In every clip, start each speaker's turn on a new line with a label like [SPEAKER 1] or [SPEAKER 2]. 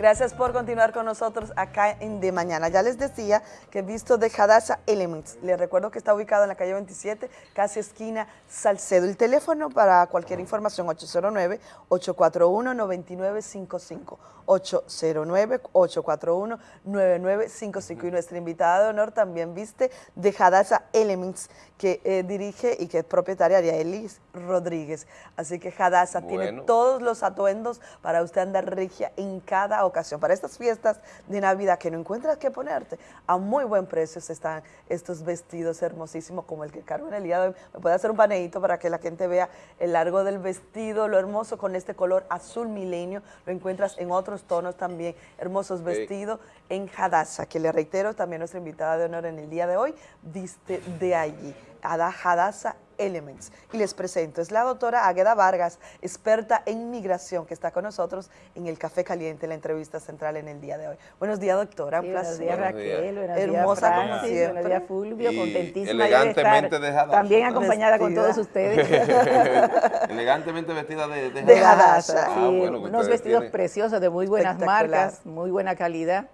[SPEAKER 1] Gracias por continuar con nosotros acá en De Mañana. Ya les decía que he visto de Hadassah Elements. Les recuerdo que está ubicado en la calle 27, casi esquina Salcedo. El teléfono para cualquier información 809-841-9955. 809-841-9955. Y nuestra invitada de honor también viste de Hadassah Elements, que eh, dirige y que es propietaria de Elis Rodríguez. Así que Hadassah tiene todos los atuendos para usted andar regia en cada ocasión. Para estas fiestas de Navidad que no encuentras qué ponerte, a muy buen precio están estos vestidos hermosísimos como el que cargo en el día de hoy. Me puede hacer un paneíto para que la gente vea el largo del vestido, lo hermoso con este color azul milenio. Lo encuentras en otros tonos también, hermosos vestidos en Hadassah, que le reitero también nuestra invitada de honor en el día de hoy, viste de allí. Hadassah Elements. Y les presento, es la doctora Águeda Vargas, experta en migración, que está con nosotros en el Café Caliente, la entrevista central en el día de hoy. Buenos días, doctora, un placer.
[SPEAKER 2] Buenos días, Raquel, buenos
[SPEAKER 1] Hermosa
[SPEAKER 2] días,
[SPEAKER 1] como siempre.
[SPEAKER 2] Buenos días, Fulvio, contentísima
[SPEAKER 3] elegantemente
[SPEAKER 2] de estar también acompañada con todos ustedes.
[SPEAKER 3] elegantemente vestida de,
[SPEAKER 2] de, de Hadassah. Ah, sí, unos vestidos preciosos de muy buenas marcas, muy buena calidad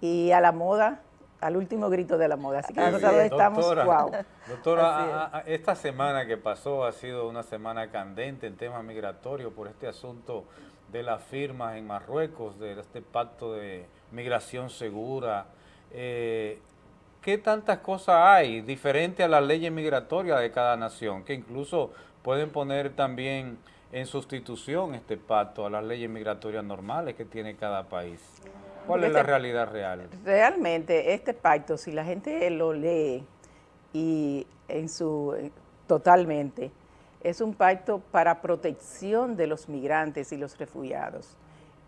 [SPEAKER 2] y a la moda al último grito de la moda. Así que nosotros estamos,
[SPEAKER 4] doctora,
[SPEAKER 2] wow.
[SPEAKER 4] Doctora, esta semana que pasó ha sido una semana candente en temas migratorios por este asunto de las firmas en Marruecos, de este pacto de migración segura. Eh, ¿Qué tantas cosas hay diferente a las leyes migratorias de cada nación, que incluso pueden poner también en sustitución este pacto a las leyes migratorias normales que tiene cada país? ¿Cuál es la este realidad real?
[SPEAKER 2] Realmente, este pacto, si la gente lo lee y en su totalmente, es un pacto para protección de los migrantes y los refugiados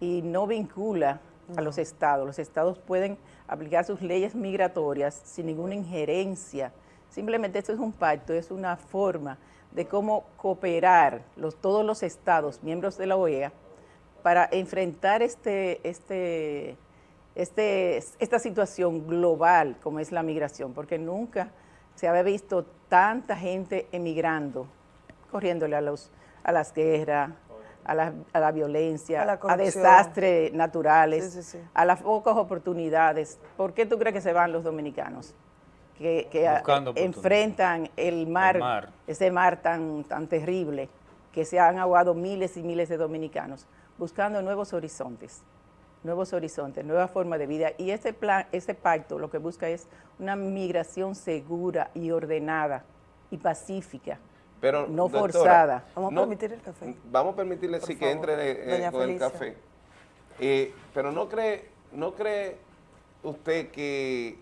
[SPEAKER 2] y no vincula a los estados. Los estados pueden aplicar sus leyes migratorias sin ninguna injerencia. Simplemente esto es un pacto, es una forma de cómo cooperar los, todos los estados, miembros de la OEA, para enfrentar este, este este, esta situación global como es la migración, porque nunca se había visto tanta gente emigrando, corriéndole a, los, a las guerras, a la, a la violencia, a, desastres naturales, a las pocas oportunidades. ¿Por qué tú crees que se van los dominicanos? Que, enfrentan el mar, el mar, ese mar tan, tan terrible, que se han ahogado miles y miles de dominicanos, buscando nuevos horizontes nuevos horizontes, nueva forma de vida. Y este plan, este pacto lo que busca es una migración segura y ordenada y pacífica.
[SPEAKER 3] Pero,
[SPEAKER 2] no forzada.
[SPEAKER 1] Vamos a permitir el café.
[SPEAKER 3] Vamos a permitirle sí que entre eh, con el café. Eh, pero no cree, no cree usted que,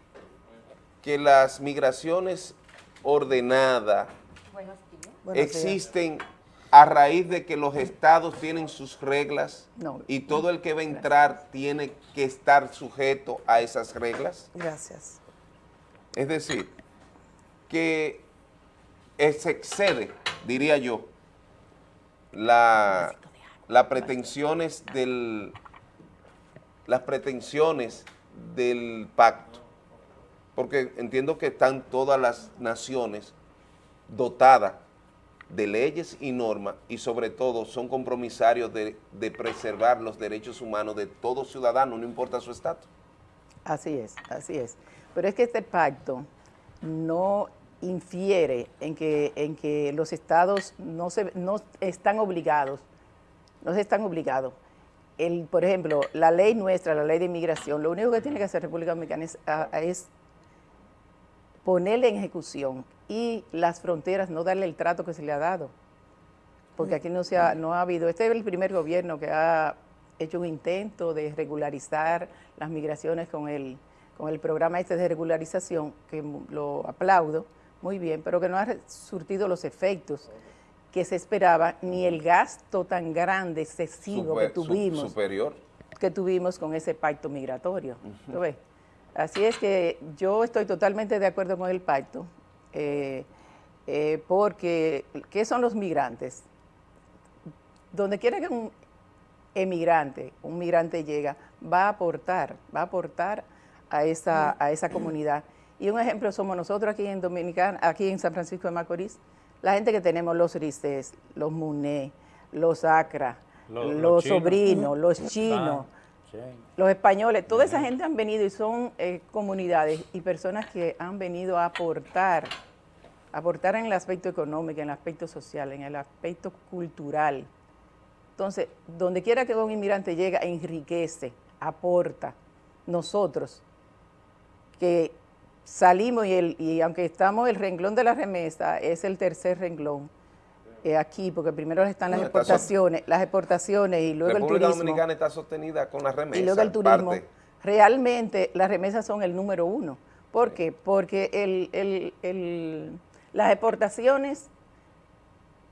[SPEAKER 3] que las migraciones ordenadas existen a raíz de que los estados tienen sus reglas y todo el que va a entrar tiene que estar sujeto a esas reglas?
[SPEAKER 1] Gracias.
[SPEAKER 3] Es decir, que se excede, diría yo, la, las pretensiones del las pretensiones del pacto, porque entiendo que están todas las naciones dotadas de leyes y normas y sobre todo son compromisarios de, preservar los derechos humanos de todo ciudadano, no importa su estatus.
[SPEAKER 2] Así es, así es. Pero es que este pacto no infiere en que, en que los estados no, se, no están obligados, no se están obligados. Por ejemplo, la ley nuestra, la ley de inmigración, lo único que tiene que hacer República Dominicana es ponerle en ejecución y las fronteras no darle el trato que se le ha dado. Porque aquí no, se ha, no ha habido, este es el primer gobierno que ha hecho un intento de regularizar las migraciones con el, con el programa este de regularización, que lo aplaudo muy bien, pero que no ha surtido los efectos que se esperaba, ni el gasto tan grande, excesivo que tuvimos.
[SPEAKER 3] Superior.
[SPEAKER 2] Que tuvimos con ese pacto migratorio. Así es que yo estoy totalmente de acuerdo con el pacto. Eh, eh, porque, ¿qué son los migrantes? Donde quiera que un emigrante, un migrante llega, va a aportar, va a aportar a esa, a esa comunidad. Y un ejemplo somos nosotros aquí en Dominicana, aquí en San Francisco de Macorís, la gente que tenemos los Rices, los Muné, los Acra, los, sobrinos, los chinos, Los españoles, toda esa gente han venido y son eh, comunidades y personas que han venido a aportar, aportar en el aspecto económico, en el aspecto social, en el aspecto cultural. Entonces, donde quiera que un inmigrante llega, enriquece, aporta. Nosotros, que salimos y, el, y aunque estamos, el renglón de la remesa es el tercer renglón, eh, aquí, porque primero están las exportaciones, las exportaciones y luego el turismo.
[SPEAKER 3] Dominicana está sostenida con las remesas.
[SPEAKER 2] Y luego el turismo. Realmente las remesas son el número uno. ¿Por qué? Porque el, las exportaciones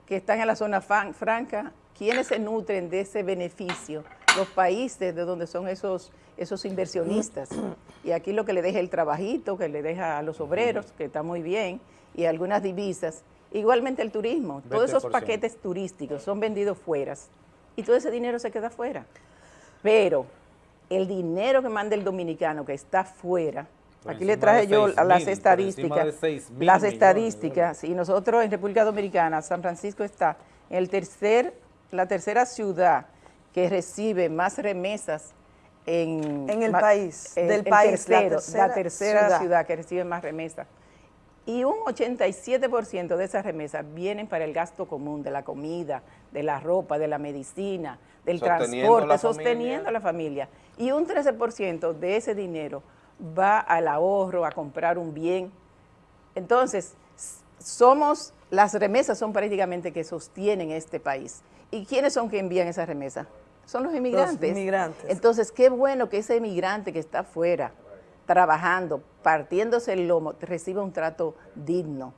[SPEAKER 2] que están en la zona franca, ¿quiénes se nutren de ese beneficio? Los países de donde son esos, esos inversionistas. Y aquí lo que le deja el trabajito, que le deja a los obreros, que está muy bien, y algunas divisas, Igualmente el turismo, todos esos paquetes turísticos son vendidos fuera y todo ese dinero se queda fuera. Pero el dinero que manda el dominicano que está fuera, aquí le traje yo las estadísticas, las estadísticas, y nosotros en República Dominicana, San Francisco está en el tercer, la tercera ciudad que recibe más remesas en,
[SPEAKER 1] el país, del país,
[SPEAKER 2] la tercera, ciudad que recibe más remesas y un 87% de esas remesas vienen para el gasto común, de la comida, de la ropa, de la medicina, del transporte, sosteniendo a la familia. Y un 13% de ese dinero va al ahorro, a comprar un bien. Entonces, somos, las remesas son prácticamente que sostienen este país. ¿Y quiénes son que envían esas remesas? Son los inmigrantes. Los inmigrantes. Entonces, qué bueno que ese inmigrante que está afuera, trabajando, partiéndose el lomo, reciba un trato digno.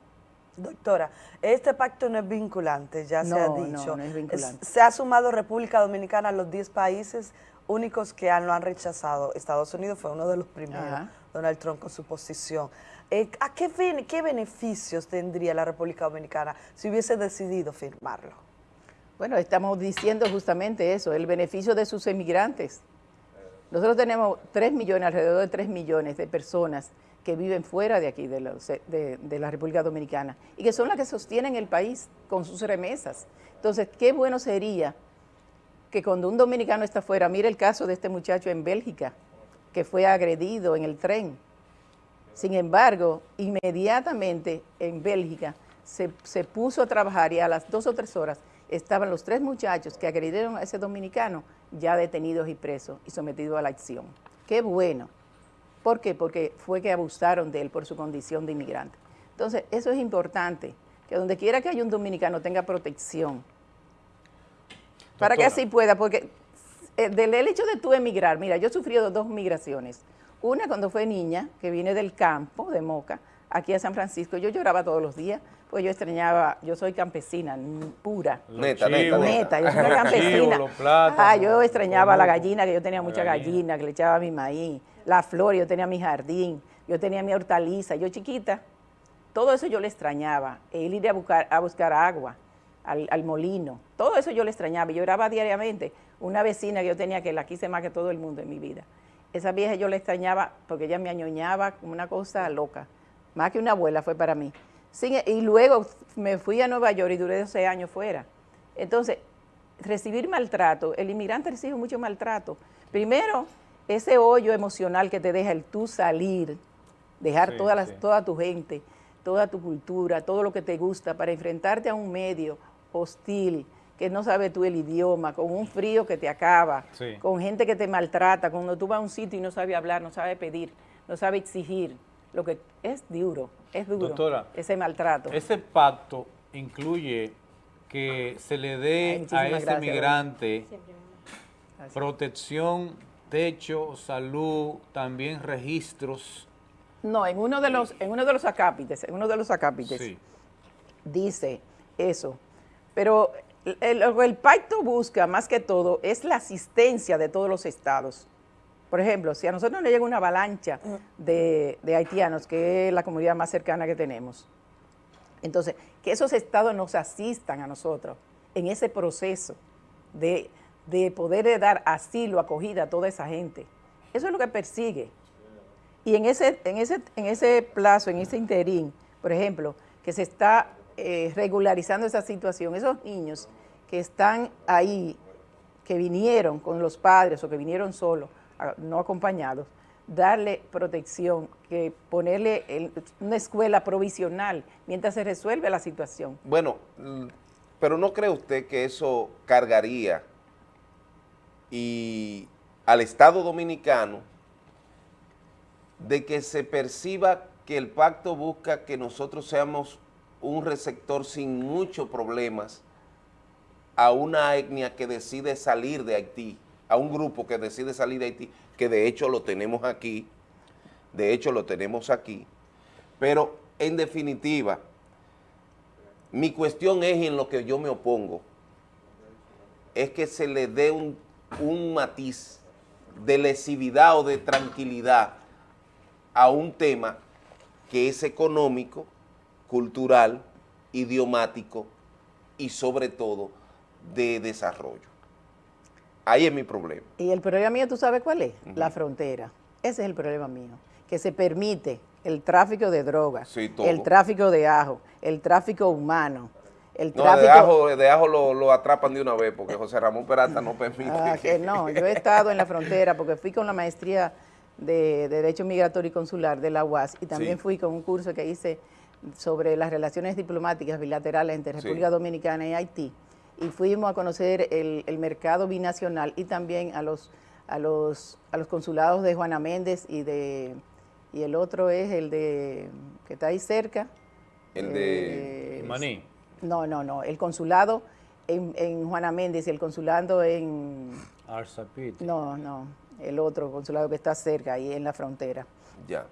[SPEAKER 1] Doctora, este pacto no es vinculante, ya se ha dicho.
[SPEAKER 2] No, no es vinculante.
[SPEAKER 1] Se ha sumado República Dominicana a los 10 países únicos que lo han rechazado. Estados Unidos fue uno de los primeros, Donald Trump con su posición. Eh, ¿A qué, qué beneficios tendría la República Dominicana si hubiese decidido firmarlo?
[SPEAKER 2] Bueno, estamos diciendo justamente eso, el beneficio de sus emigrantes. Nosotros tenemos 3 millones, alrededor de 3 millones de personas que viven fuera de aquí, de, la República Dominicana, y que son las que sostienen el país con sus remesas. Entonces, qué bueno sería que cuando un dominicano está fuera, mire el caso de este muchacho en Bélgica, que fue agredido en el tren. Sin embargo, inmediatamente en Bélgica se, se puso a trabajar y a las dos o tres horas estaban los tres muchachos que agredieron a ese dominicano ya detenidos y presos y sometidos a la acción. Qué bueno. ¿Por qué? Porque fue que abusaron de él por su condición de inmigrante. Entonces, eso es importante, que donde quiera que haya un dominicano tenga protección. Para que así pueda, porque eh, del hecho de tú emigrar, mira, yo he sufrido dos migraciones. Una cuando fue niña, que vine del campo, de Moca, aquí a San Francisco, yo lloraba todos los días, pues yo extrañaba, yo soy campesina pura.
[SPEAKER 3] Neta, neta,
[SPEAKER 2] neta. yo soy campesina. ah, yo extrañaba la gallina, que yo tenía mucha gallina, que le echaba mi maíz, la flor, yo tenía mi jardín, yo tenía mi hortaliza, yo chiquita. Todo eso yo le extrañaba, el ir a buscar, a buscar agua al, al molino, todo eso yo le extrañaba, yo oraba diariamente. Una vecina que yo tenía que la quise más que todo el mundo en mi vida. Esa vieja yo le extrañaba porque ella me añoñaba como una cosa loca. Más que una abuela fue para mí y luego me fui a Nueva York y duré 12 años fuera. Entonces, recibir maltrato, el inmigrante recibe mucho maltrato. Primero, ese hoyo emocional que te deja el tú salir, dejar toda, toda tu gente, toda tu cultura, todo lo que te gusta para enfrentarte a un medio hostil, que no sabe tú el idioma, con un frío que te acaba, con gente que te maltrata, cuando tú vas a un sitio y no sabe hablar, no sabe pedir, no sabe exigir, lo que es duro, es duro ese maltrato.
[SPEAKER 4] Ese pacto incluye que se le dé a ese migrante protección, techo, salud, también registros.
[SPEAKER 2] No, en uno de los, en uno de los acápites, en uno de los acápites dice eso. Pero el, el pacto busca más que todo es la asistencia de todos los estados por ejemplo, si a nosotros nos llega una avalancha de, haitianos, que es la comunidad más cercana que tenemos, entonces, que esos estados nos asistan a nosotros en ese proceso de, poder dar asilo, acogida a toda esa gente. Eso es lo que persigue. Y en ese, en ese, en ese plazo, en ese interín, por ejemplo, que se está eh, regularizando esa situación, esos niños que están ahí que vinieron con los padres o que vinieron solos, no acompañados, darle protección, que ponerle una escuela provisional mientras se resuelve la situación.
[SPEAKER 3] Bueno, pero ¿no cree usted que eso cargaría y al Estado Dominicano de que se perciba que el pacto busca que nosotros seamos un receptor sin muchos problemas a una etnia que decide salir de Haití, a un grupo que decide salir de Haití, que de hecho lo tenemos aquí, de hecho lo tenemos aquí, pero en definitiva, mi cuestión es en lo que yo me opongo, es que se le dé un, un matiz de lesividad o de tranquilidad a un tema que es económico, cultural, idiomático y sobre todo de desarrollo. Ahí es mi problema.
[SPEAKER 2] Y el problema mío, ¿tú sabes cuál es? La frontera. Ese es el problema mío. Que se permite el tráfico de drogas, el tráfico de ajo, el tráfico humano, el
[SPEAKER 3] tráfico... de ajo, lo, atrapan de una vez porque José Ramón Peralta no permite.
[SPEAKER 2] Ah, que no, yo he estado en la frontera porque fui con la maestría de, Derecho Migratorio y Consular de la UAS y también fui con un curso que hice sobre las relaciones diplomáticas bilaterales entre República Dominicana y Haití y fuimos a conocer el, mercado binacional y también a los, a, los, a los consulados de Juana Méndez y de y el otro es el de que está ahí cerca.
[SPEAKER 3] El de
[SPEAKER 4] eh, Maní.
[SPEAKER 2] No, no, no, el consulado en, en Juana Méndez y el consulado en...
[SPEAKER 4] Arzapit.
[SPEAKER 2] No, no, el otro consulado que está cerca, ahí en la frontera.
[SPEAKER 3] Ya.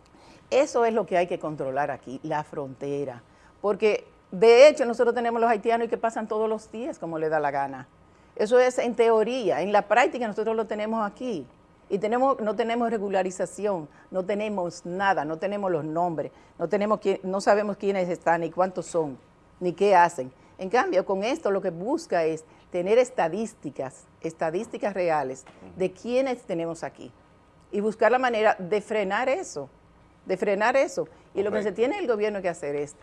[SPEAKER 2] Eso es lo que hay que controlar aquí, la frontera. Porque de hecho, nosotros tenemos los haitianos y que pasan todos los días como le da la gana. Eso es en teoría, en la práctica nosotros lo tenemos aquí. Y tenemos, no tenemos regularización, no tenemos nada, no tenemos los nombres, no, tenemos no sabemos quiénes están, ni cuántos son, ni qué hacen. En cambio, con esto lo que busca es tener estadísticas, estadísticas reales de quiénes tenemos aquí y buscar la manera de frenar eso, de frenar eso. Y lo que se tiene el gobierno que hacer es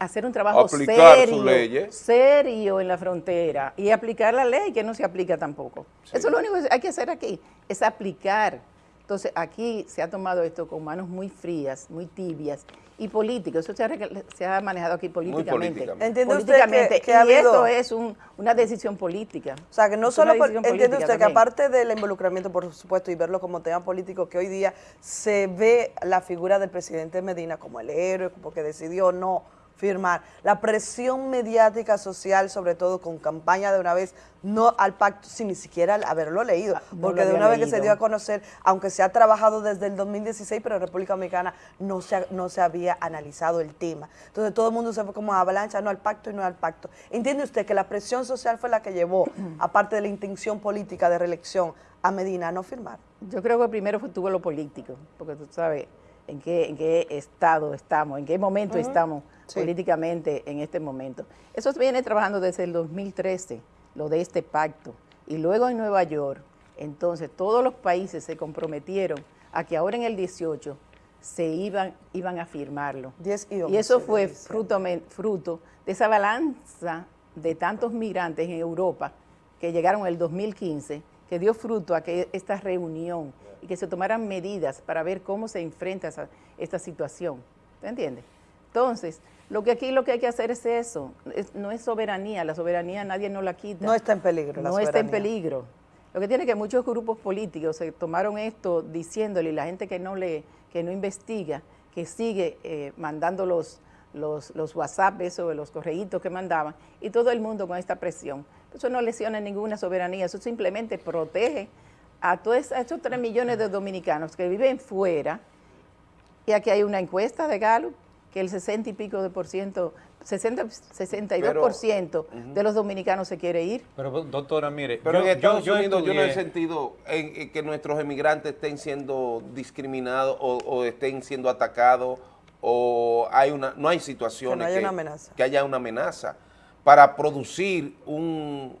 [SPEAKER 2] hacer un trabajo serio, serio en la frontera y aplicar la ley que no se aplica tampoco. Eso es lo único que hay que hacer aquí, es aplicar. Entonces aquí se ha tomado esto con manos muy frías, muy tibias y políticas. Eso se ha, manejado aquí políticamente.
[SPEAKER 1] ¿Entiende usted que,
[SPEAKER 2] y esto es una decisión política.
[SPEAKER 1] O sea, que no solo, entiende usted que aparte del involucramiento, por supuesto, y verlo como tema político, que hoy día se ve la figura del presidente Medina como el héroe, porque decidió no firmar. La presión mediática social, sobre todo con campaña de una vez, no al pacto, sin ni siquiera haberlo leído, ah, porque de una vez que se dio a conocer, aunque se ha trabajado desde el 2016, pero en República Dominicana no se, no se había analizado el tema. Entonces todo el mundo se fue como avalancha, no al pacto y no al pacto. ¿Entiende usted que la presión social fue la que llevó, aparte de la intención política de reelección, a Medina a no firmar?
[SPEAKER 2] Yo creo que primero fue, tuvo lo político, porque tú sabes en qué, en qué estado estamos, en qué momento estamos políticamente en este momento. Eso viene trabajando desde el 2013, lo de este pacto. Y luego en Nueva York, entonces todos los países se comprometieron a que ahora en el 18 se iban, iban a firmarlo. y, eso fue fruto, fruto de esa balanza de tantos migrantes en Europa que llegaron en el 2015, que dio fruto a que esta reunión y que se tomaran medidas para ver cómo se enfrenta esa, esta situación. ¿Te entiendes? Entonces, lo que aquí lo que hay que hacer es eso, no es soberanía, la soberanía nadie nos la quita.
[SPEAKER 1] No está en peligro
[SPEAKER 2] No está en peligro. Lo que tiene que muchos grupos políticos se tomaron esto diciéndole, y la gente que no lee, que no investiga, que sigue eh, mandando los, los, los WhatsApp, eso, los correitos que mandaban, y todo el mundo con esta presión. Eso no lesiona ninguna soberanía, eso simplemente protege a todos estos 3 millones de dominicanos que viven fuera, y aquí hay una encuesta de Gallup que el 60 y pico de por ciento, 60, 62 por ciento de los dominicanos se quiere ir.
[SPEAKER 3] Pero doctora, mire, pero yo, en Estados yo, Unidos yo no he sentido en, que nuestros emigrantes estén siendo discriminados o, estén siendo atacados o hay una no hay situaciones
[SPEAKER 1] que, haya, una amenaza.
[SPEAKER 3] que haya una amenaza para producir un,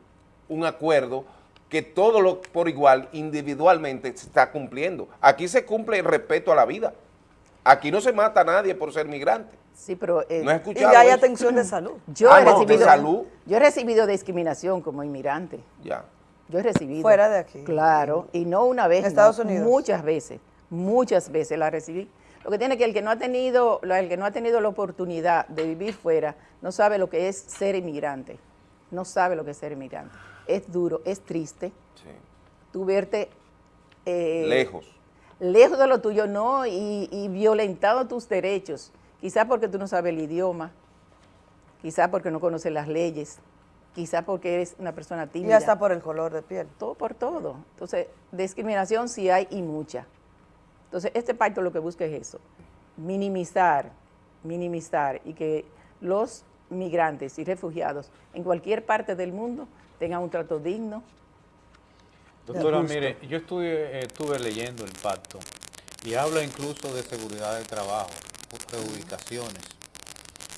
[SPEAKER 3] un acuerdo que todo lo por igual individualmente se está cumpliendo. Aquí se cumple el respeto a la vida. Aquí no se mata a nadie por ser migrante.
[SPEAKER 2] Sí, pero...
[SPEAKER 1] Eh, no he escuchado Y atención de salud.
[SPEAKER 2] Yo, he recibido, yo he recibido discriminación como inmigrante.
[SPEAKER 3] Ya.
[SPEAKER 2] Yo he recibido.
[SPEAKER 1] Fuera de aquí.
[SPEAKER 2] Claro, y no una vez.
[SPEAKER 1] En Estados Unidos.
[SPEAKER 2] Muchas veces, muchas veces la recibí. Lo que tiene que el que no ha tenido, el que no ha tenido la oportunidad de vivir fuera, no sabe lo que es ser inmigrante. No sabe lo que es ser inmigrante. Es duro, es triste. Sí. Tú verte
[SPEAKER 3] eh, lejos.
[SPEAKER 2] Lejos de lo tuyo, no, y, y violentado tus derechos. Quizás porque tú no sabes el idioma, quizás porque no conoces las leyes, quizás porque eres una persona tímida.
[SPEAKER 1] Y hasta por el color de piel.
[SPEAKER 2] Todo por todo. Entonces, discriminación sí hay y mucha. Entonces, este pacto lo que busca es eso, minimizar, minimizar y que los migrantes y refugiados en cualquier parte del mundo tengan un trato digno.
[SPEAKER 4] Doctora, mire, yo estuve, estuve leyendo el pacto y habla incluso de seguridad de trabajo, de ubicaciones.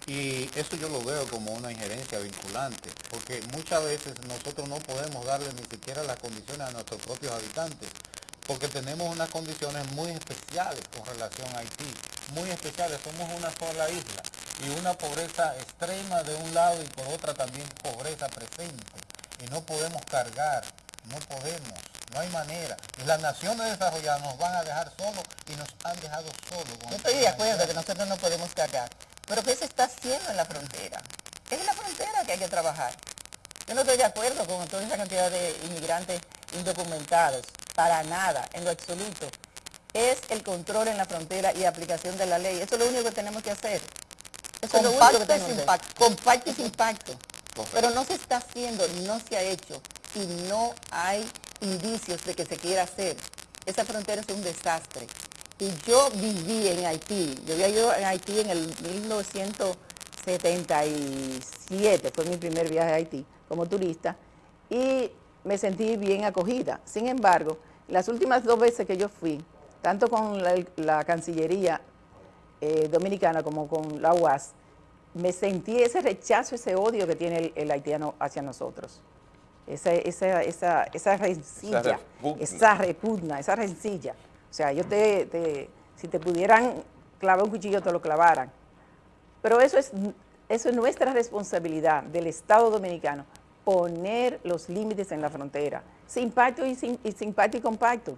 [SPEAKER 4] Y eso yo lo veo como una injerencia vinculante, porque muchas veces nosotros no podemos darle ni siquiera las condiciones a nuestros propios habitantes, porque tenemos unas condiciones muy especiales con relación a Haití, muy especiales, somos una sola isla y una pobreza extrema de un lado y por otra también pobreza presente, y no podemos cargar, no podemos, no hay manera. Las naciones desarrolladas nos van a dejar solos y nos han dejado solos.
[SPEAKER 5] Yo estoy de acuerdo que nosotros no podemos cargar, pero ¿qué se está haciendo en la frontera? Es en la frontera que hay que trabajar. Yo no estoy de acuerdo con toda esa cantidad de inmigrantes indocumentados, para nada, en lo absoluto. Es el control en la frontera y aplicación de la ley. Eso es lo único que tenemos que hacer. Eso es lo único que tenemos que hacer. Compacto y sin pacto. Pero no se está haciendo, no se ha hecho y no hay indicios de que se quiera hacer. Esa frontera es un desastre. Y yo viví en Haití, yo había ido en Haití en el 1977, fue mi primer viaje a Haití como turista, y me sentí bien acogida. Sin embargo, las últimas dos veces que yo fui, tanto con la, Cancillería eh, Dominicana como con la UAS, me sentí ese rechazo, ese odio que tiene el, haitiano hacia nosotros. Esa, esa, esa, esa rencilla, esa repugna, esa rencilla. O sea, yo te, si te pudieran clavar un cuchillo, te lo clavaran. Pero eso es, eso es nuestra responsabilidad del Estado Dominicano, poner los límites en la frontera, sin pacto y sin, y sin pacto y con pacto.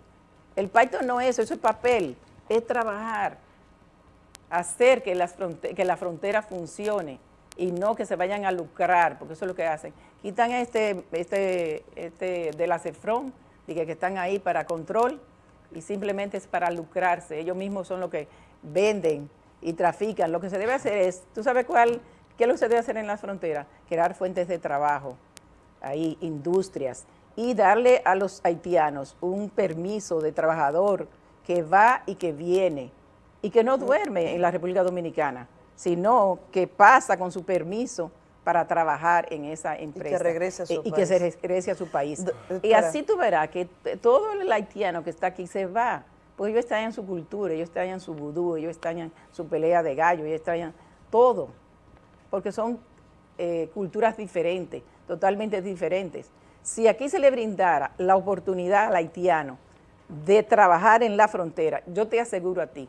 [SPEAKER 5] El pacto no es eso, eso es papel, es trabajar, hacer que, las que la frontera funcione y no que se vayan a lucrar, porque eso es lo que hacen. Quitan este, este, este de la CEFRON, que están ahí para control y simplemente es para lucrarse. Ellos mismos son los que venden y trafican. Lo que se debe hacer es, ¿tú sabes cuál? ¿Qué es lo que se debe hacer en las fronteras? Crear fuentes de trabajo ahí industrias, y darle a los haitianos un permiso de trabajador que va y que viene, y que no duerme en la República Dominicana, sino que pasa con su permiso para trabajar en esa empresa.
[SPEAKER 1] Y que regrese a su
[SPEAKER 2] y, que se regrese a su país. y así tú verás que todo el haitiano que está aquí se va, porque ellos extrañan su cultura, ellos extrañan su vudú, ellos extrañan su pelea de gallo, ellos extrañan todo, porque son eh, culturas diferentes totalmente diferentes. Si aquí se le brindara la oportunidad al haitiano de trabajar en la frontera, yo te aseguro a ti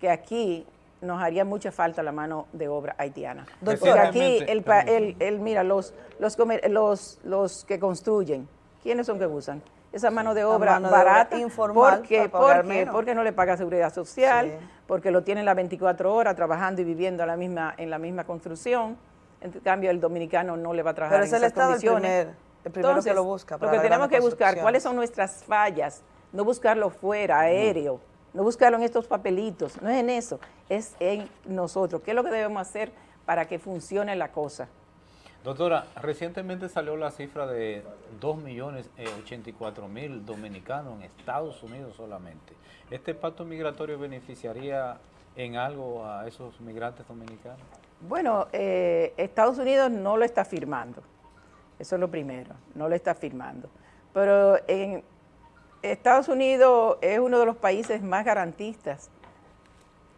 [SPEAKER 2] que aquí nos haría mucha falta la mano de obra haitiana. Porque aquí, el, mira, los, los, los, los que construyen, ¿quiénes son que usan? Esa mano de obra barata, informal porque, porque, porque, no le paga seguridad social, porque lo tienen las 24 horas trabajando y viviendo la misma, en la misma construcción. En cambio, el dominicano no le va a trabajar
[SPEAKER 1] Pero en esas condiciones. El, primero que lo busca.
[SPEAKER 2] lo que tenemos que buscar, cuáles son nuestras fallas, no buscarlo fuera, aéreo, no buscarlo en estos papelitos, no es en eso, es en nosotros. ¿Qué es lo que debemos hacer para que funcione la cosa?
[SPEAKER 4] Doctora, recientemente salió la cifra de 2.084.000 dominicanos en Estados Unidos solamente. ¿Este pacto migratorio beneficiaría en algo a esos migrantes dominicanos?
[SPEAKER 2] Bueno, eh, Estados Unidos no lo está firmando, eso es lo primero, no lo está firmando. Pero Estados Unidos es uno de los países más garantistas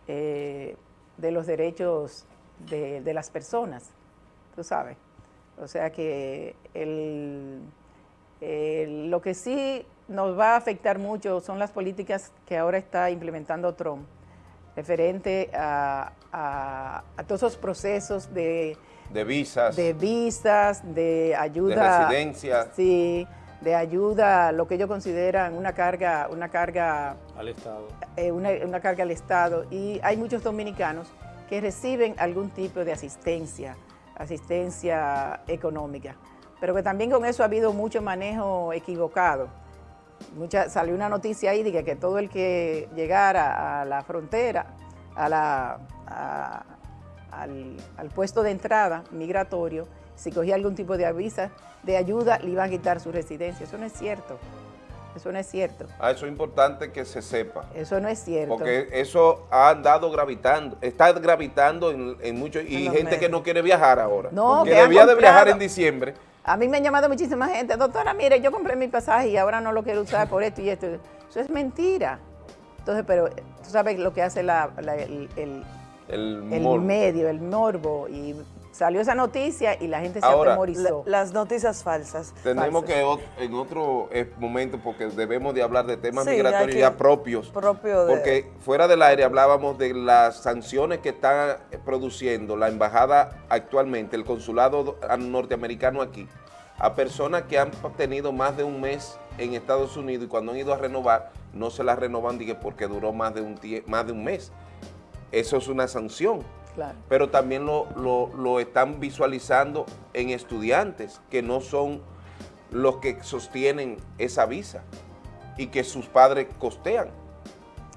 [SPEAKER 2] eh, de los derechos de, las personas, tú sabes. O sea que lo que sí nos va a afectar mucho son las políticas que ahora está implementando Trump referente a, todos esos procesos de...
[SPEAKER 3] De visas.
[SPEAKER 2] De visas, de ayuda...
[SPEAKER 3] De residencia.
[SPEAKER 2] Sí, de ayuda, lo que ellos consideran una carga, una carga
[SPEAKER 4] al Estado.
[SPEAKER 2] Eh, una, carga al Estado. Y hay muchos dominicanos que reciben algún tipo de asistencia, asistencia económica. Pero que también con eso ha habido mucho manejo equivocado. Mucha, salió una noticia ahí de que, todo el que llegara a la frontera, a la, al, al puesto de entrada migratorio, si cogía algún tipo de avisa de ayuda, le iban a quitar su residencia. Eso no es cierto. Eso no es cierto.
[SPEAKER 3] Ah, eso es importante que se sepa.
[SPEAKER 2] Eso no es cierto.
[SPEAKER 3] Porque eso ha andado gravitando, está gravitando en, muchos, y gente que no quiere viajar ahora.
[SPEAKER 2] No,
[SPEAKER 3] que, debía de viajar en diciembre.
[SPEAKER 2] A mí me han llamado muchísima gente, doctora, mire, yo compré mi pasaje y ahora no lo quiero usar por esto y esto. Eso es mentira. Entonces, pero tú sabes lo que hace el, el, el medio, el morbo, y Salió esa noticia y la gente se atemorizó.
[SPEAKER 1] las noticias falsas.
[SPEAKER 3] Tenemos que en otro eh, momento, porque debemos de hablar de temas migratorios ya propios.
[SPEAKER 1] Propio
[SPEAKER 3] porque fuera del aire hablábamos de las sanciones que está produciendo la embajada actualmente, el consulado norteamericano aquí, a personas que han tenido más de un mes en Estados Unidos y cuando han ido a renovar, no se las renovan porque duró más de un, más de un mes. Eso es una sanción. Pero también lo, están visualizando en estudiantes que no son los que sostienen esa visa y que sus padres costean.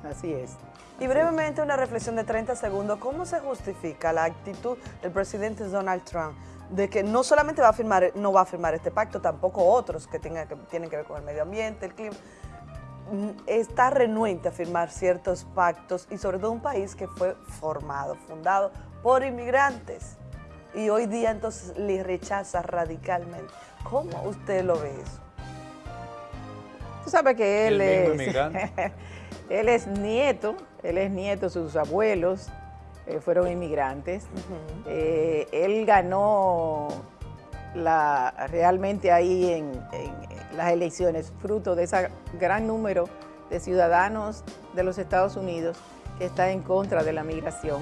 [SPEAKER 2] Así es.
[SPEAKER 1] Y brevemente una reflexión de 30 segundos, ¿cómo se justifica la actitud del presidente Donald Trump de que no solamente va a firmar, no va a firmar este pacto, tampoco otros que, tengan, que tienen que ver con el medio ambiente, el clima, está renuente a firmar ciertos pactos y sobre todo un país que fue formado, fundado por inmigrantes y hoy día entonces le rechaza radicalmente. ¿Cómo usted lo ve eso?
[SPEAKER 2] Tú sabes que él es, él es nieto, él es nieto, sus abuelos eh, fueron inmigrantes. Eh, él ganó la, realmente ahí en, las elecciones, fruto de ese gran número de ciudadanos de los Estados Unidos que está en contra de la migración.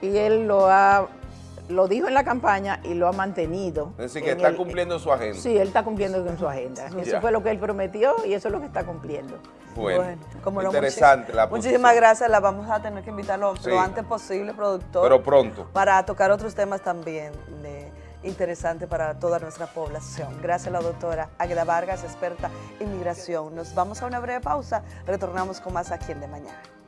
[SPEAKER 2] Y él lo ha lo dijo en la campaña y lo ha mantenido.
[SPEAKER 3] Es decir, que está cumpliendo su agenda.
[SPEAKER 2] Sí, él está cumpliendo con su agenda. Eso fue lo que él prometió y eso es lo que está cumpliendo.
[SPEAKER 3] Bueno, interesante la
[SPEAKER 1] Muchísimas gracias, la vamos a tener que invitarlo lo antes posible, productor.
[SPEAKER 3] Pero pronto.
[SPEAKER 1] Para tocar otros temas también interesante para toda nuestra población. Gracias a la doctora Agueda Vargas, experta en migración. Nos vamos a una breve pausa, retornamos con más aquí en De Mañana.